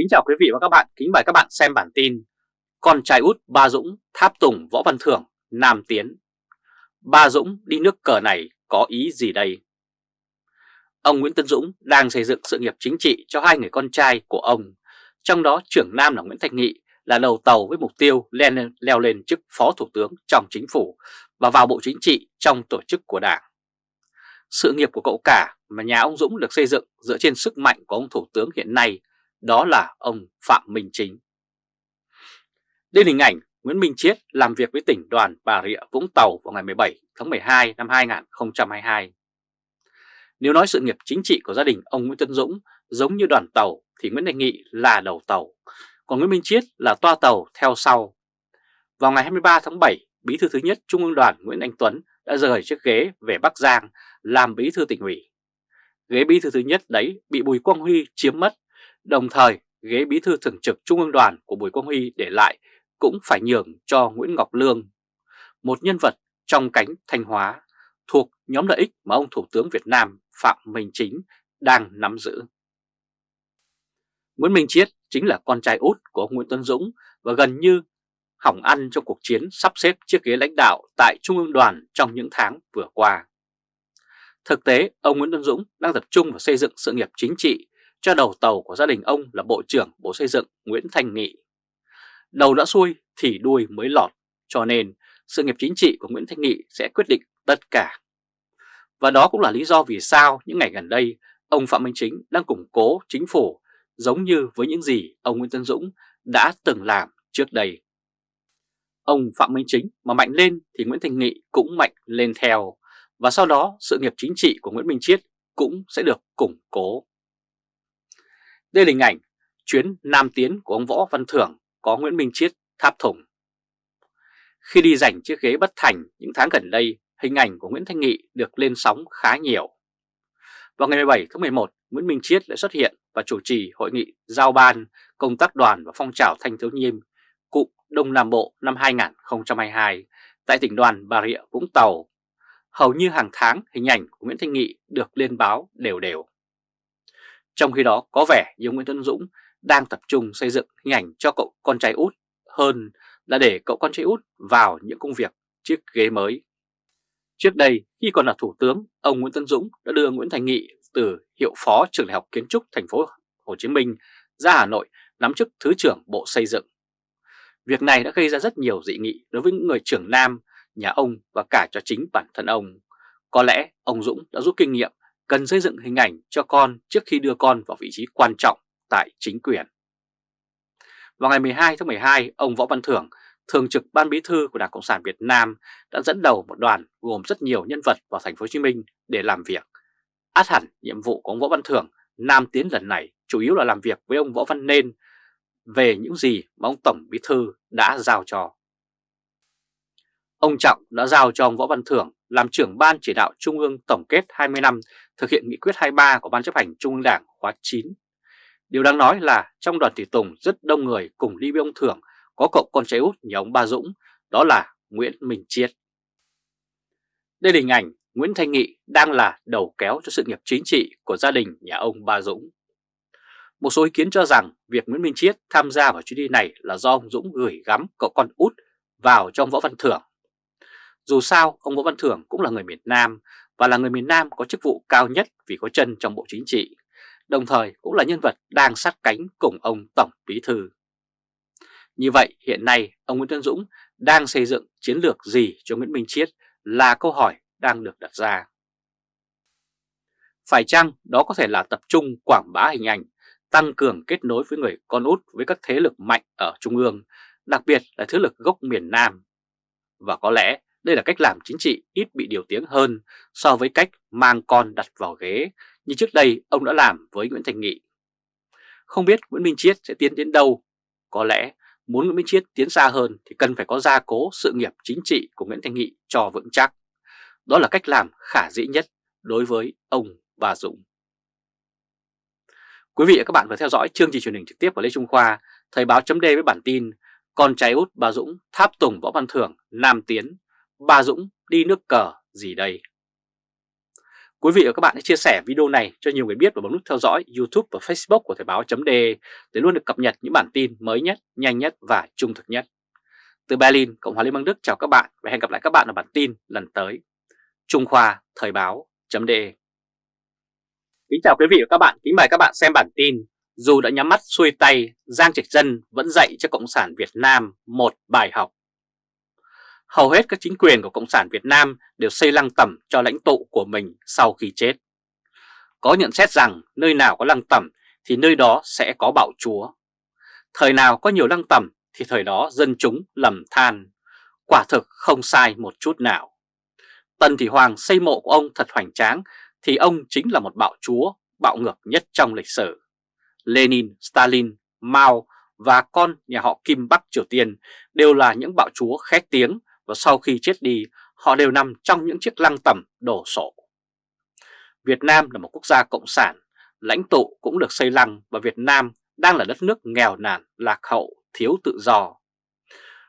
Kính chào quý vị và các bạn, kính mời các bạn xem bản tin Con trai út Ba Dũng tháp tùng Võ Văn Thưởng, Nam Tiến. Ba Dũng đi nước cờ này có ý gì đây? Ông Nguyễn Tân Dũng đang xây dựng sự nghiệp chính trị cho hai người con trai của ông. Trong đó trưởng nam là Nguyễn Thành Nghị là đầu tàu với mục tiêu lên, leo lên chức Phó Thủ tướng trong chính phủ và vào Bộ Chính trị trong tổ chức của Đảng. Sự nghiệp của cậu cả mà nhà ông Dũng được xây dựng dựa trên sức mạnh của ông Thủ tướng hiện nay, đó là ông Phạm Minh Chính. Đây là hình ảnh Nguyễn Minh Chiết làm việc với tỉnh đoàn Bà Rịa Vũng Tàu vào ngày 17 tháng 12 năm 2022. Nếu nói sự nghiệp chính trị của gia đình ông Nguyễn Tân Dũng giống như đoàn tàu thì Nguyễn Đình Nghị là đầu tàu, còn Nguyễn Minh Chiết là toa tàu theo sau. Vào ngày 23 tháng 7, Bí thư thứ nhất Trung ương đoàn Nguyễn Anh Tuấn đã rời chiếc ghế về Bắc Giang làm bí thư tỉnh ủy. Ghế bí thư thứ nhất đấy bị Bùi Quang Huy chiếm mất, đồng thời ghế bí thư thường trực Trung ương đoàn của Bùi Quang Huy để lại cũng phải nhường cho Nguyễn Ngọc Lương, một nhân vật trong cánh Thanh Hóa thuộc nhóm lợi ích mà ông Thủ tướng Việt Nam Phạm Minh Chính đang nắm giữ. Nguyễn Minh Chiết chính là con trai út của ông Nguyễn Tuấn Dũng và gần như hỏng ăn trong cuộc chiến sắp xếp chiếc ghế lãnh đạo tại Trung ương đoàn trong những tháng vừa qua. Thực tế, ông Nguyễn Tuấn Dũng đang tập trung vào xây dựng sự nghiệp chính trị cho đầu tàu của gia đình ông là Bộ trưởng Bộ Xây dựng Nguyễn Thành Nghị. Đầu đã xuôi thì đuôi mới lọt, cho nên sự nghiệp chính trị của Nguyễn Thanh Nghị sẽ quyết định tất cả. Và đó cũng là lý do vì sao những ngày gần đây ông Phạm Minh Chính đang củng cố chính phủ giống như với những gì ông Nguyễn Tân Dũng đã từng làm trước đây. Ông Phạm Minh Chính mà mạnh lên thì Nguyễn Thành Nghị cũng mạnh lên theo và sau đó sự nghiệp chính trị của Nguyễn Minh Chiết cũng sẽ được củng cố. Đây là hình ảnh chuyến Nam Tiến của ông Võ Văn Thưởng có Nguyễn Minh Chiết tháp thùng. Khi đi giành chiếc ghế bất thành những tháng gần đây, hình ảnh của Nguyễn Thanh Nghị được lên sóng khá nhiều. Vào ngày 17 tháng 11, Nguyễn Minh Chiết lại xuất hiện và chủ trì hội nghị giao ban công tác đoàn và phong trào thanh thiếu niên cụm Đông Nam Bộ năm 2022 tại tỉnh đoàn Bà Rịa Vũng Tàu hầu như hàng tháng hình ảnh của Nguyễn Thanh Nghị được lên báo đều đều. Trong khi đó có vẻ như Nguyễn Tân Dũng đang tập trung xây dựng hình ảnh cho cậu con trai út hơn là để cậu con trai út vào những công việc chiếc ghế mới. Trước đây khi còn là thủ tướng, ông Nguyễn Tân Dũng đã đưa Nguyễn Thành Nghị từ hiệu phó trường đại học kiến trúc thành phố Hồ Chí Minh ra Hà Nội nắm chức Thứ trưởng Bộ Xây dựng. Việc này đã gây ra rất nhiều dị nghị đối với những người trưởng nam nhà ông và cả cho chính bản thân ông. Có lẽ ông Dũng đã rút kinh nghiệm cần xây dựng hình ảnh cho con trước khi đưa con vào vị trí quan trọng tại chính quyền. Vào ngày 12 tháng 12, ông Võ Văn Thưởng, thường trực ban bí thư của Đảng Cộng sản Việt Nam đã dẫn đầu một đoàn gồm rất nhiều nhân vật vào thành phố Hồ Chí Minh để làm việc. Át hẳn nhiệm vụ của ông Võ Văn Thưởng Nam Tiến lần này chủ yếu là làm việc với ông Võ Văn Nên về những gì mà ông Tổng Bí Thư đã giao cho. Ông Trọng đã giao cho ông Võ Văn Thưởng làm trưởng ban chỉ đạo Trung ương tổng kết 20 năm thực hiện nghị quyết 23 của Ban chấp hành Trung ương Đảng khóa 9. Điều đáng nói là trong đoàn thị tùng rất đông người cùng đi với ông Thưởng có cậu con trai út nhà ông Ba Dũng, đó là Nguyễn Minh Chiết. Đây là hình ảnh Nguyễn Thanh Nghị đang là đầu kéo cho sự nghiệp chính trị của gia đình nhà ông Ba Dũng. Một số ý kiến cho rằng việc Nguyễn Minh Chiết tham gia vào chuyến đi này là do ông Dũng gửi gắm cậu con út vào trong Võ Văn Thưởng dù sao, ông Võ Văn Thưởng cũng là người miền Nam và là người miền Nam có chức vụ cao nhất vì có chân trong Bộ Chính trị, đồng thời cũng là nhân vật đang sát cánh cùng ông Tổng Bí Thư. Như vậy, hiện nay ông Nguyễn Tân Dũng đang xây dựng chiến lược gì cho Nguyễn Minh Chiết là câu hỏi đang được đặt ra. Phải chăng đó có thể là tập trung quảng bá hình ảnh, tăng cường kết nối với người con út với các thế lực mạnh ở Trung ương, đặc biệt là thế lực gốc miền Nam. Và có lẽ đây là cách làm chính trị ít bị điều tiếng hơn so với cách mang con đặt vào ghế như trước đây ông đã làm với Nguyễn Thành Nghị. Không biết Nguyễn Minh Chiết sẽ tiến đến đâu, có lẽ muốn Nguyễn Minh Chiết tiến xa hơn thì cần phải có gia cố sự nghiệp chính trị của Nguyễn Thành Nghị cho vững chắc. Đó là cách làm khả dĩ nhất đối với ông Bà Dũng. Quý vị và các bạn vừa theo dõi chương trình truyền hình trực tiếp của Lê Trung Khoa, Thời báo chấm với bản tin Con trai út Bà Dũng tháp tùng Võ Văn Thưởng Nam Tiến Ba Dũng đi nước cờ gì đây? Quý vị và các bạn hãy chia sẻ video này cho nhiều người biết và bấm nút theo dõi YouTube và Facebook của Thời báo .de để luôn được cập nhật những bản tin mới nhất, nhanh nhất và trung thực nhất. Từ Berlin, Cộng hòa Liên bang Đức chào các bạn và hẹn gặp lại các bạn ở bản tin lần tới. Trung Khoa Thời báo .de Kính chào quý vị và các bạn, kính mời các bạn xem bản tin Dù đã nhắm mắt xuôi tay, Giang Trạch Dân vẫn dạy cho Cộng sản Việt Nam một bài học hầu hết các chính quyền của Cộng sản Việt Nam đều xây lăng tẩm cho lãnh tụ của mình sau khi chết. Có nhận xét rằng nơi nào có lăng tẩm thì nơi đó sẽ có bạo chúa. Thời nào có nhiều lăng tẩm thì thời đó dân chúng lầm than. Quả thực không sai một chút nào. Tần Thị Hoàng xây mộ của ông thật hoành tráng thì ông chính là một bạo chúa, bạo ngược nhất trong lịch sử. Lenin, Stalin, Mao và con nhà họ Kim Bắc Triều Tiên đều là những bạo chúa khét tiếng và sau khi chết đi họ đều nằm trong những chiếc lăng tẩm đổ sộ. Việt Nam là một quốc gia cộng sản, lãnh tụ cũng được xây lăng và Việt Nam đang là đất nước nghèo nàn, lạc hậu, thiếu tự do.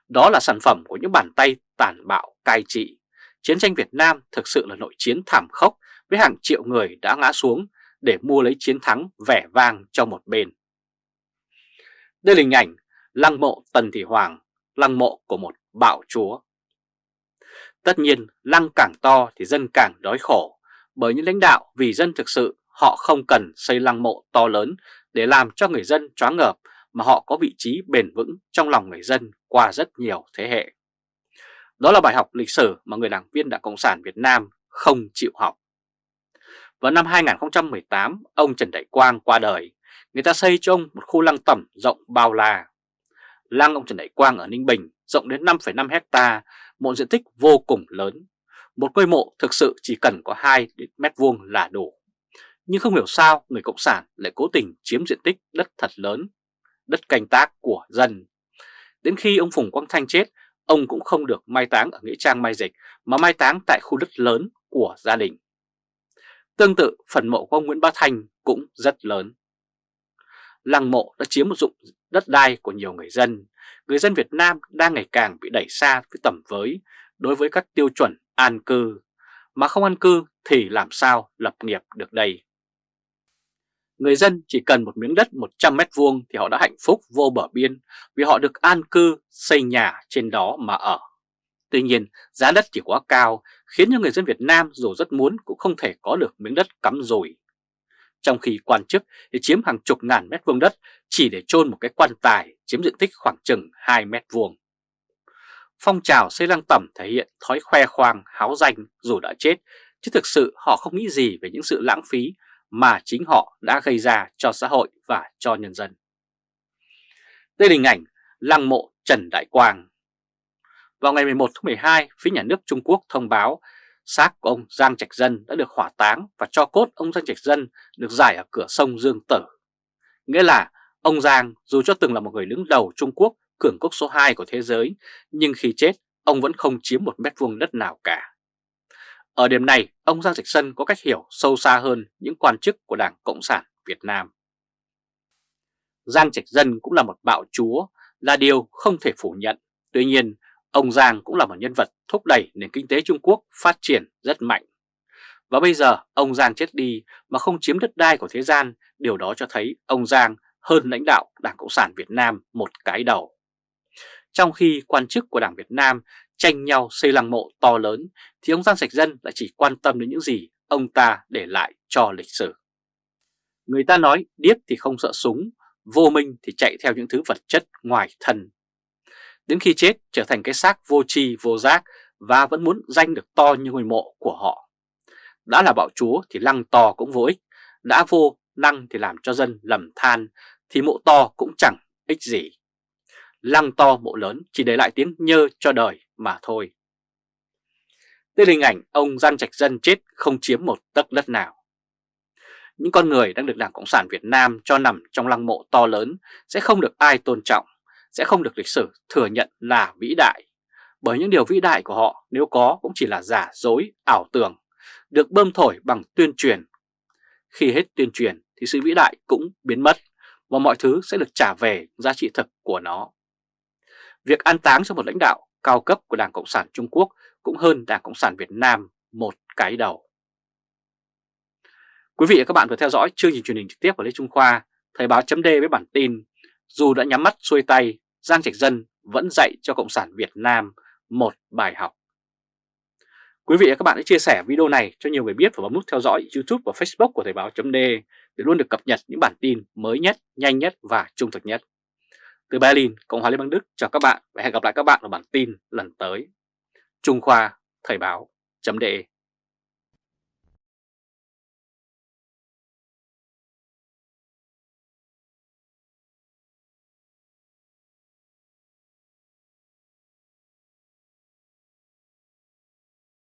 Đó là sản phẩm của những bàn tay tàn bạo cai trị. Chiến tranh Việt Nam thực sự là nội chiến thảm khốc với hàng triệu người đã ngã xuống để mua lấy chiến thắng vẻ vang cho một bên. Đây là hình ảnh lăng mộ Tần Thị Hoàng, lăng mộ của một bạo chúa. Tất nhiên lăng càng to thì dân càng đói khổ, bởi những lãnh đạo vì dân thực sự họ không cần xây lăng mộ to lớn để làm cho người dân choáng ngợp mà họ có vị trí bền vững trong lòng người dân qua rất nhiều thế hệ. Đó là bài học lịch sử mà người đảng viên Đảng Cộng sản Việt Nam không chịu học. Vào năm 2018, ông Trần Đại Quang qua đời, người ta xây cho ông một khu lăng tẩm rộng bao la. Lăng ông Trần Đại Quang ở Ninh Bình rộng đến 5,5 hecta một diện tích vô cùng lớn. Một ngôi mộ thực sự chỉ cần có 2 mét vuông là đủ. Nhưng không hiểu sao người Cộng sản lại cố tình chiếm diện tích đất thật lớn, đất canh tác của dân. Đến khi ông Phùng Quang Thanh chết, ông cũng không được mai táng ở Nghĩa Trang Mai Dịch mà mai táng tại khu đất lớn của gia đình. Tương tự, phần mộ của ông Nguyễn Bá Thanh cũng rất lớn. Lăng mộ đã chiếm một dụng đất đai của nhiều người dân, người dân Việt Nam đang ngày càng bị đẩy xa với tầm với đối với các tiêu chuẩn an cư, mà không an cư thì làm sao lập nghiệp được đây. Người dân chỉ cần một miếng đất 100 mét vuông thì họ đã hạnh phúc vô bờ biên vì họ được an cư xây nhà trên đó mà ở. Tuy nhiên giá đất chỉ quá cao khiến cho người dân Việt Nam dù rất muốn cũng không thể có được miếng đất cắm rùi trong khi quan chức thì chiếm hàng chục ngàn mét vuông đất chỉ để chôn một cái quan tài chiếm diện tích khoảng chừng 2 mét vuông. Phong trào xây lăng tẩm thể hiện thói khoe khoang, háo danh dù đã chết, chứ thực sự họ không nghĩ gì về những sự lãng phí mà chính họ đã gây ra cho xã hội và cho nhân dân. Đây là hình ảnh lăng mộ Trần Đại Quang. Vào ngày 11 tháng 12, phía nhà nước Trung Quốc thông báo Xác của ông Giang Trạch Dân đã được hỏa táng và cho cốt ông Giang Trạch Dân được giải ở cửa sông Dương Tử. Nghĩa là ông Giang dù cho từng là một người đứng đầu Trung Quốc, cường quốc số 2 của thế giới, nhưng khi chết ông vẫn không chiếm một mét vuông đất nào cả. Ở điểm này, ông Giang Trạch Dân có cách hiểu sâu xa hơn những quan chức của Đảng Cộng sản Việt Nam. Giang Trạch Dân cũng là một bạo chúa, là điều không thể phủ nhận. Tuy nhiên, Ông Giang cũng là một nhân vật thúc đẩy nền kinh tế Trung Quốc phát triển rất mạnh. Và bây giờ ông Giang chết đi mà không chiếm đất đai của thế gian, điều đó cho thấy ông Giang hơn lãnh đạo Đảng Cộng sản Việt Nam một cái đầu. Trong khi quan chức của Đảng Việt Nam tranh nhau xây lăng mộ to lớn, thì ông Giang Sạch Dân lại chỉ quan tâm đến những gì ông ta để lại cho lịch sử. Người ta nói điếc thì không sợ súng, vô minh thì chạy theo những thứ vật chất ngoài thân đến khi chết trở thành cái xác vô tri vô giác và vẫn muốn danh được to như ngôi mộ của họ. Đã là bạo chúa thì lăng to cũng vô ích, đã vô lăng thì làm cho dân lầm than thì mộ to cũng chẳng ích gì. Lăng to mộ lớn chỉ để lại tiếng nhơ cho đời mà thôi. Đây là hình ảnh ông Giang Trạch Dân chết không chiếm một tấc đất nào. Những con người đang được Đảng Cộng sản Việt Nam cho nằm trong lăng mộ to lớn sẽ không được ai tôn trọng sẽ không được lịch sử thừa nhận là vĩ đại. Bởi những điều vĩ đại của họ nếu có cũng chỉ là giả dối, ảo tưởng, được bơm thổi bằng tuyên truyền. Khi hết tuyên truyền thì sự vĩ đại cũng biến mất và mọi thứ sẽ được trả về giá trị thực của nó. Việc an táng cho một lãnh đạo cao cấp của Đảng Cộng sản Trung Quốc cũng hơn Đảng Cộng sản Việt Nam một cái đầu. Quý vị và các bạn vừa theo dõi chương trình truyền hình trực tiếp của Lê Trung Khoa, Thời báo chấm với bản tin Dù đã nhắm mắt xuôi tay, Giang Trạch Dân vẫn dạy cho Cộng sản Việt Nam một bài học. Quý vị và các bạn hãy chia sẻ video này cho nhiều người biết và bấm nút theo dõi YouTube và Facebook của Thời báo .d để luôn được cập nhật những bản tin mới nhất, nhanh nhất và trung thực nhất. Từ Berlin, Cộng hòa Liên bang Đức chào các bạn và hẹn gặp lại các bạn ở bản tin lần tới. Trung Khoa Thời báo .de.